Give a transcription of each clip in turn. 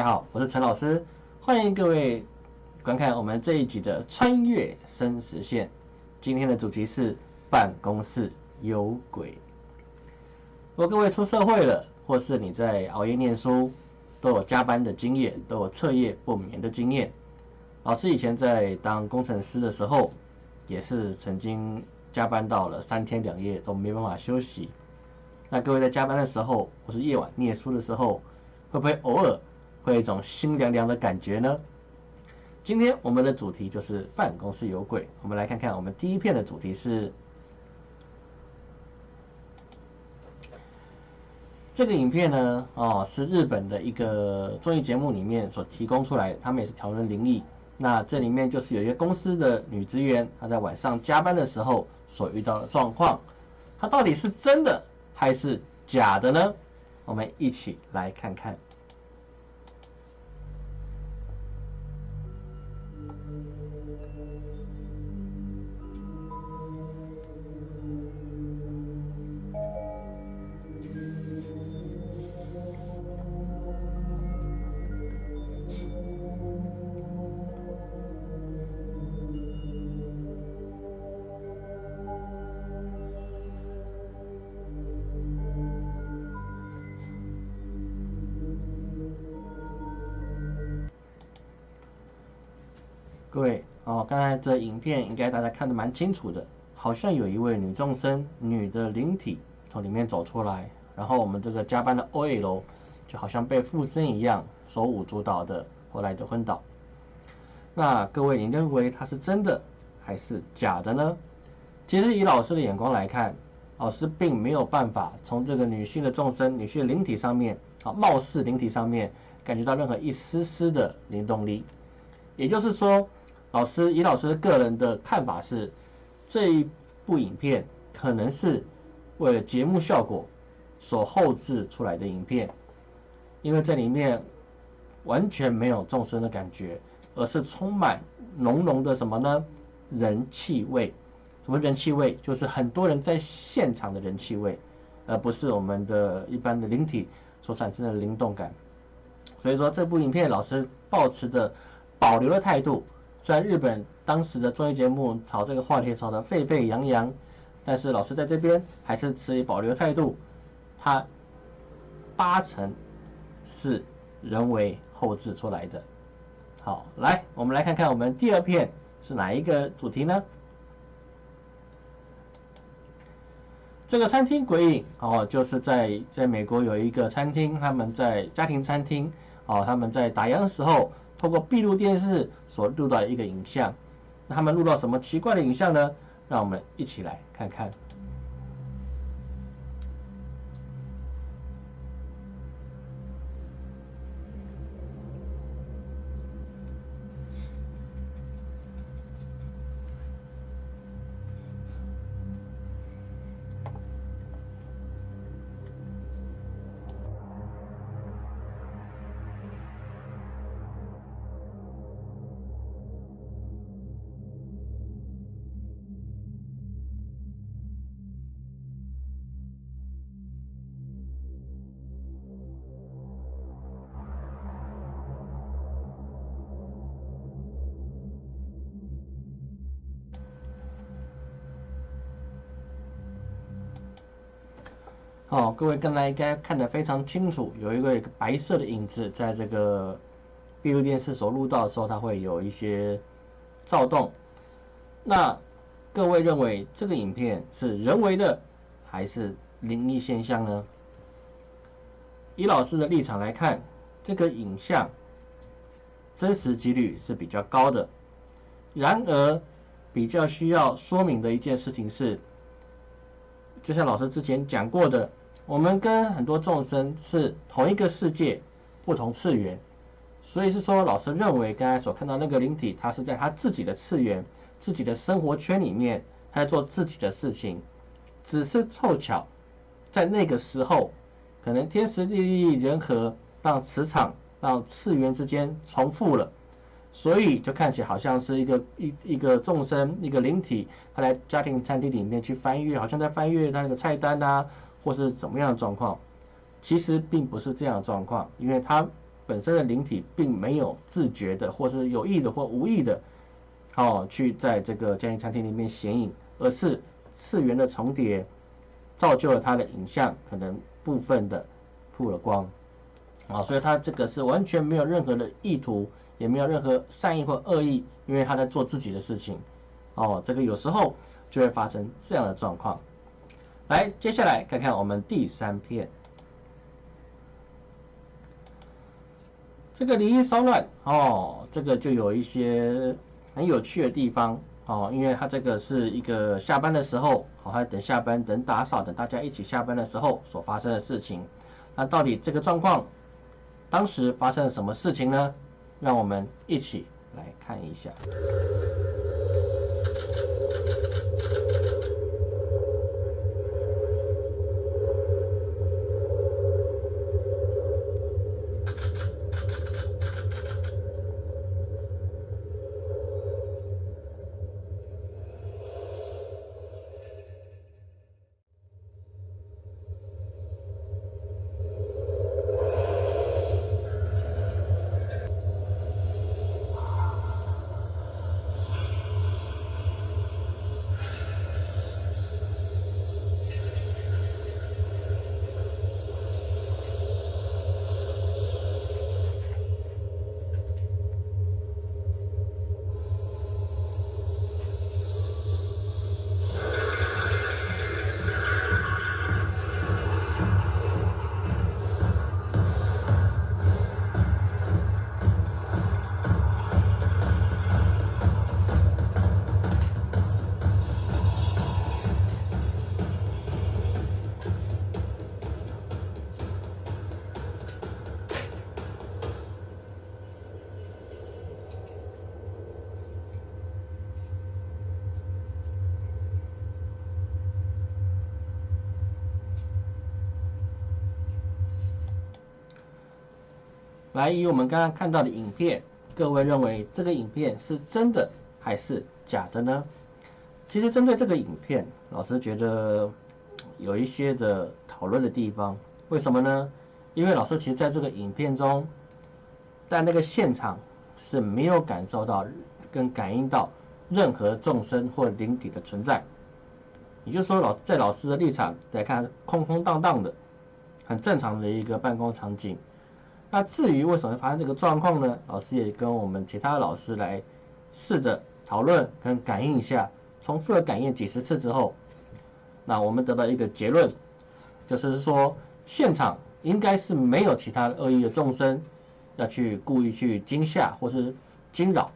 大家好，我是陈老师，欢迎各位观看我们这一集的《穿越生死线》。今天的主题是办公室有鬼。如果各位出社会了，或是你在熬夜念书，都有加班的经验，都有彻夜不眠的经验。老师以前在当工程师的时候，也是曾经加班到了三天两夜都没办法休息。那各位在加班的时候，或是夜晚念书的时候，会不会偶尔会有一种心凉凉的感觉呢？今天我们的主题就是办公室有鬼。我们来看看我们第一片的主题是这个影片呢，哦，是日本的一个综艺节目里面所提供出来，他们也是讨论灵异。那这里面就是有一个公司的女职员，她在晚上加班的时候所遇到的状况，她到底是真的还是假的呢？我们一起来看看。刚才这影片应该大家看得蛮清楚的，好像有一位女众生、女的灵体从里面走出来，然后我们这个加班的 OL 就好像被附身一样，手舞足蹈的，后来就昏倒。那各位，你认为它是真的还是假的呢？其实以老师的眼光来看，老师并没有办法从这个女性的众生、女性灵体上面，啊，貌似灵体上面感觉到任何一丝丝的灵动力，也就是说。老师以老师的个人的看法是，这一部影片可能是为了节目效果所后置出来的影片，因为这里面完全没有众生的感觉，而是充满浓浓的什么呢？人气味。什么人气味？就是很多人在现场的人气味，而不是我们的一般的灵体所产生的灵动感。所以说，这部影片老师保持着保留的态度。虽然日本当时的综艺节目炒这个话题炒得沸沸扬扬，但是老师在这边还是持保留态度。它八成是人为后置出来的。好，来，我们来看看我们第二片是哪一个主题呢？这个餐厅鬼影哦，就是在在美国有一个餐厅，他们在家庭餐厅哦，他们在打烊的时候。透过闭路电视所录到的一个影像，那他们录到什么奇怪的影像呢？让我们一起来看看。哦，各位刚才应该看得非常清楚，有一个白色的影子在这个闭路电视所录到的时候，它会有一些躁动。那各位认为这个影片是人为的还是灵异现象呢？以老师的立场来看，这个影像真实几率是比较高的。然而，比较需要说明的一件事情是，就像老师之前讲过的。我们跟很多众生是同一个世界，不同次元，所以是说，老师认为刚才所看到那个灵体，他是在他自己的次元、自己的生活圈里面，他在做自己的事情，只是凑巧在那个时候，可能天时地利人和，让磁场让次元之间重复了，所以就看起来好像是一个一一个众生一个灵体，他来家庭餐厅里面去翻阅，好像在翻阅他那个菜单呐。或是怎么样的状况，其实并不是这样的状况，因为它本身的灵体并没有自觉的，或是有意的或无意的，哦，去在这个家庭餐厅里面显影，而是次元的重叠，造就了它的影像可能部分的曝了光，啊，所以它这个是完全没有任何的意图，也没有任何善意或恶意，因为他在做自己的事情，哦，这个有时候就会发生这样的状况。来，接下来看看我们第三片。这个灵异骚乱哦，这个就有一些很有趣的地方哦，因为它这个是一个下班的时候，好，还等下班、等打扫、等大家一起下班的时候所发生的事情。那到底这个状况当时发生了什么事情呢？让我们一起来看一下。来，以我们刚刚看到的影片，各位认为这个影片是真的还是假的呢？其实针对这个影片，老师觉得有一些的讨论的地方。为什么呢？因为老师其实在这个影片中，在那个现场是没有感受到跟感应到任何众生或灵体的存在。也就是说，老在老师的立场来看，空空荡荡的，很正常的一个办公场景。那至于为什么会发生这个状况呢？老师也跟我们其他老师来试着讨论跟感应一下，重复的感应几十次之后，那我们得到一个结论，就是说现场应该是没有其他恶意的众生要去故意去惊吓或是惊扰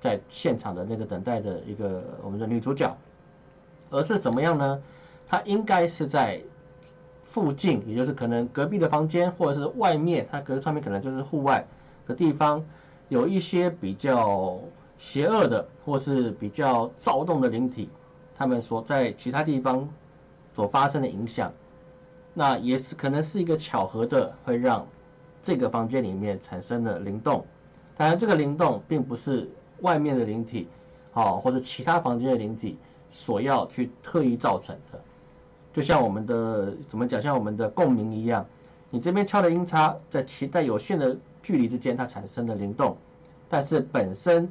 在现场的那个等待的一个我们的女主角，而是怎么样呢？她应该是在。附近，也就是可能隔壁的房间，或者是外面，它隔上面可能就是户外的地方，有一些比较邪恶的，或是比较躁动的灵体，他们所在其他地方所发生的影响，那也是可能是一个巧合的，会让这个房间里面产生了灵动。当然，这个灵动并不是外面的灵体，哦，或者其他房间的灵体所要去特意造成的。就像我们的怎么讲，像我们的共鸣一样，你这边敲的音叉，在其在有限的距离之间，它产生了灵动，但是本身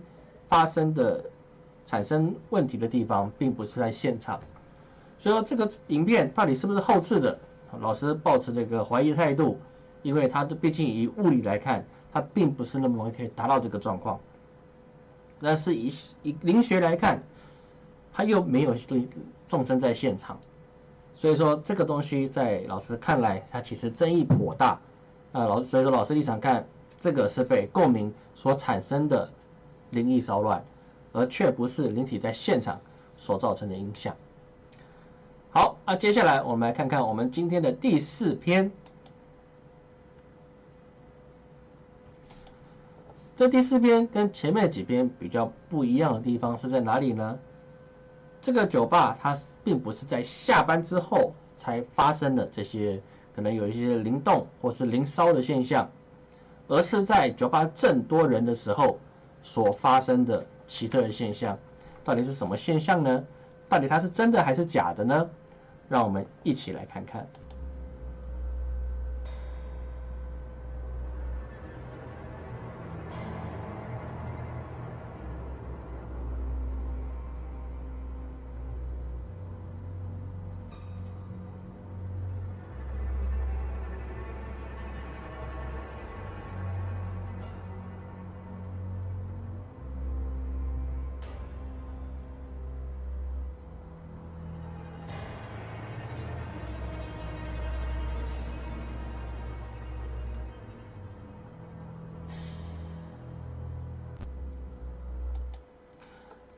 发生的产生问题的地方，并不是在现场。所以说，这个影片到底是不是后置的？老师保持这个怀疑态度，因为它毕竟以物理来看，它并不是那么容易可以达到这个状况。但是以以灵学来看，它又没有众生在现场。所以说这个东西在老师看来，它其实争议颇大。啊，老所以说老师立场看，这个是被共鸣所产生的灵异骚乱，而却不是灵体在现场所造成的影响。好，那接下来我们来看看我们今天的第四篇。这第四篇跟前面几篇比较不一样的地方是在哪里呢？这个酒吧它。并不是在下班之后才发生的这些可能有一些灵动或是灵烧的现象，而是在酒吧正多人的时候所发生的奇特的现象。到底是什么现象呢？到底它是真的还是假的呢？让我们一起来看看。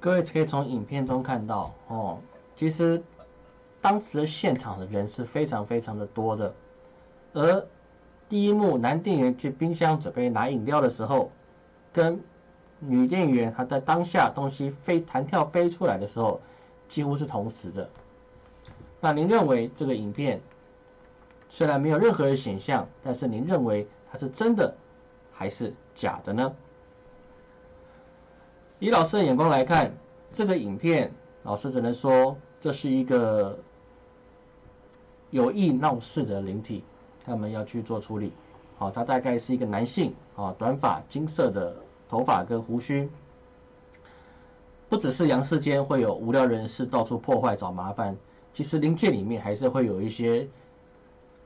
各位可以从影片中看到哦，其实当时的现场的人是非常非常的多的，而第一幕男店员去冰箱准备拿饮料的时候，跟女店员她在当下东西飞弹跳飞出来的时候，几乎是同时的。那您认为这个影片虽然没有任何的显象，但是您认为它是真的还是假的呢？以老师的眼光来看，这个影片，老师只能说这是一个有意闹事的灵体，他们要去做处理。好，他大概是一个男性，啊，短发、金色的头发跟胡须。不只是阳世间会有无聊人士到处破坏找麻烦，其实灵界里面还是会有一些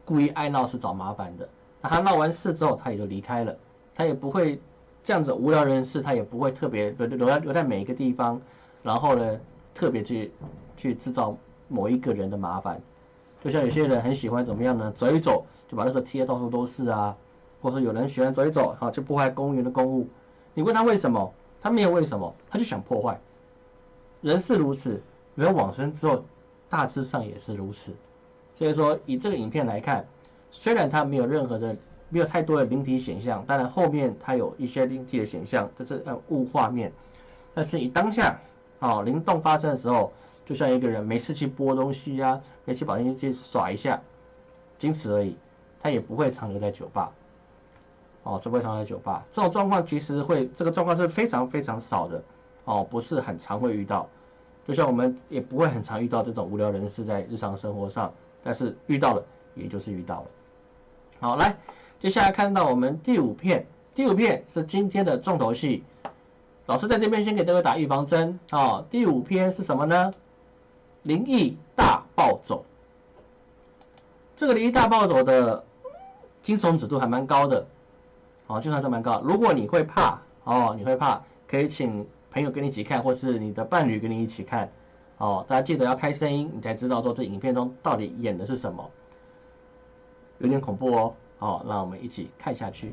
故意爱闹事找麻烦的。那他闹完事之后，他也就离开了，他也不会。这样子无聊人士，他也不会特别留留在留在每一个地方，然后呢，特别去去制造某一个人的麻烦。就像有些人很喜欢怎么样呢？走一走就把那个贴到处都是啊，或者有人喜欢走一走，哈，就破坏公园的公物。你问他为什么？他没有为什么，他就想破坏。人是如此，人往生之后，大致上也是如此。所以说，以这个影片来看，虽然他没有任何的。没有太多的灵体显象，当然后面它有一些灵体的显象，这是呃物画面。但是你当下，哦灵动发生的时候，就像一个人没事去拨东西呀，没去把东西去耍一下，仅此而已。他也不会长留在酒吧，哦，不会长留在酒吧。这种状况其实会，这个状况是非常非常少的，哦，不是很常会遇到。就像我们也不会很常遇到这种无聊人士在日常生活上，但是遇到了，也就是遇到了。好，来。接下来看到我们第五片，第五片是今天的重头戏。老师在这边先给大家打预防针啊。第五篇是什么呢？灵异大暴走。这个灵异大暴走的惊悚指数还蛮高的，哦，就算是蛮高。如果你会怕哦，你会怕，可以请朋友跟你一起看，或是你的伴侣跟你一起看哦。大家记得要开声音，你才知道说这影片中到底演的是什么，有点恐怖哦。好，让我们一起看下去。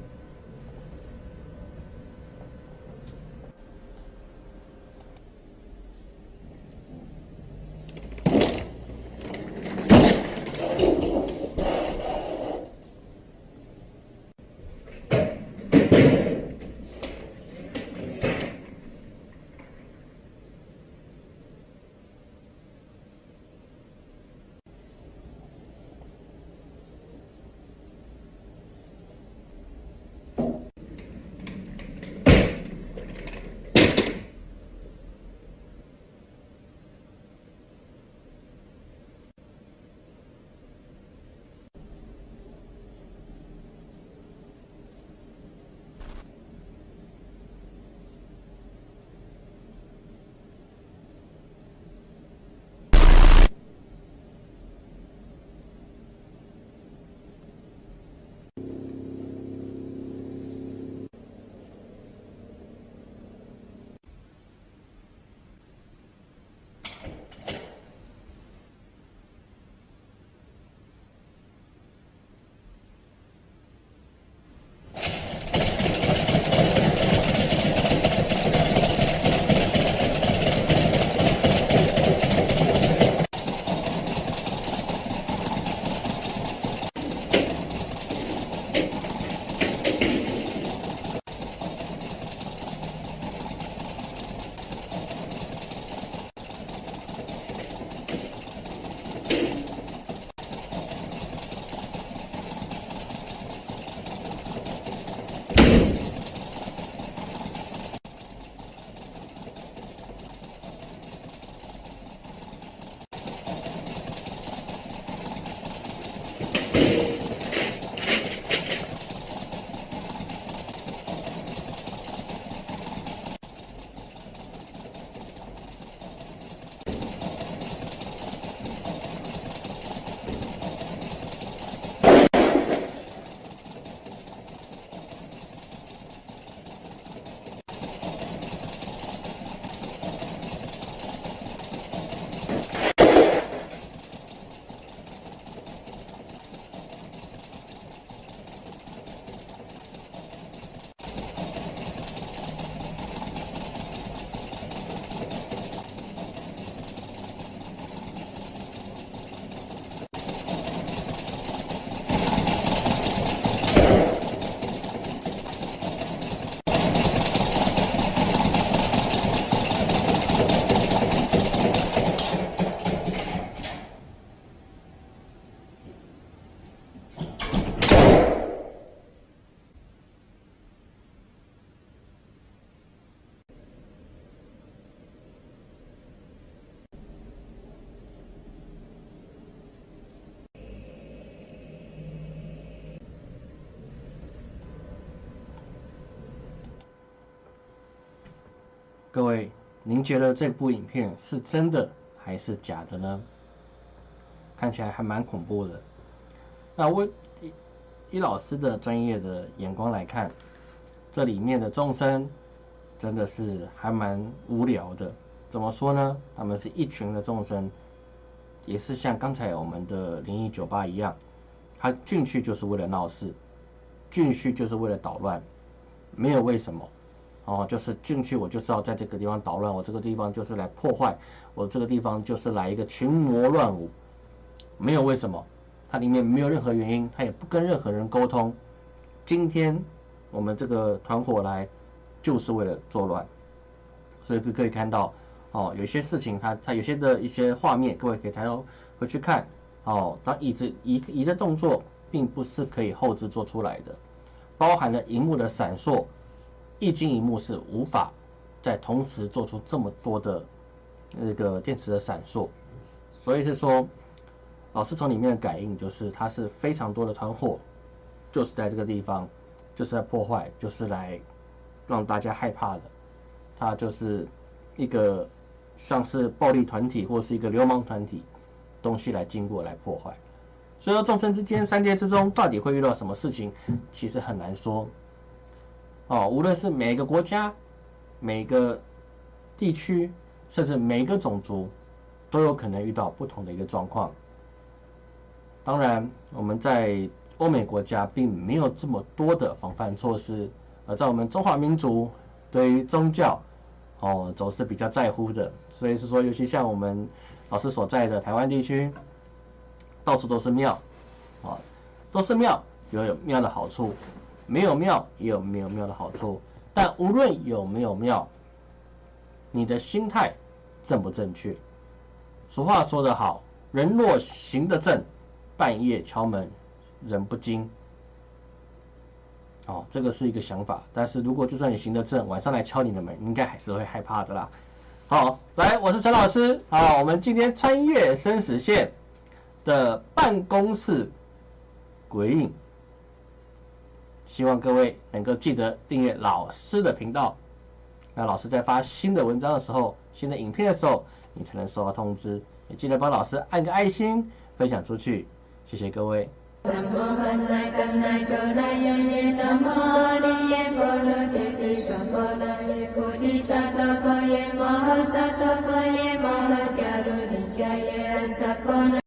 各位，您觉得这部影片是真的还是假的呢？看起来还蛮恐怖的。那我以以老师的专业的眼光来看，这里面的众生真的是还蛮无聊的。怎么说呢？他们是一群的众生，也是像刚才我们的灵异酒吧一样，他进去就是为了闹事，进去就是为了捣乱，没有为什么。哦，就是进去我就知道在这个地方捣乱，我这个地方就是来破坏，我这个地方就是来一个群魔乱舞，没有为什么，它里面没有任何原因，它也不跟任何人沟通。今天我们这个团伙来就是为了作乱，所以可可以看到，哦，有些事情它它有些的一些画面，各位可以抬头回去看，哦，当椅子移移的动作并不是可以后置做出来的，包含了荧幕的闪烁。一晶一幕是无法在同时做出这么多的那个电池的闪烁，所以是说，老师从里面的感应就是它是非常多的团伙，就是在这个地方，就是在破坏，就是来让大家害怕的，它就是一个像是暴力团体或是一个流氓团体东西来经过来破坏，所以说众生之间三界之中到底会遇到什么事情，其实很难说。哦，无论是每个国家、每个地区，甚至每个种族，都有可能遇到不同的一个状况。当然，我们在欧美国家并没有这么多的防范措施，而在我们中华民族对于宗教，哦，总是比较在乎的。所以是说，尤其像我们老师所在的台湾地区，到处都是庙，啊，都是庙，有有庙的好处。没有庙也有没有庙的好处，但无论有没有庙，你的心态正不正确？俗话说得好，人若行得正，半夜敲门人不惊。哦，这个是一个想法，但是如果就算你行得正，晚上来敲你的门，应该还是会害怕的啦。好，来，我是陈老师，好，我们今天穿越生死线的办公室鬼影。希望各位能够记得订阅老师的频道，那老师在发新的文章的时候、新的影片的时候，你才能收到通知。也记得帮老师按个爱心，分享出去，谢谢各位。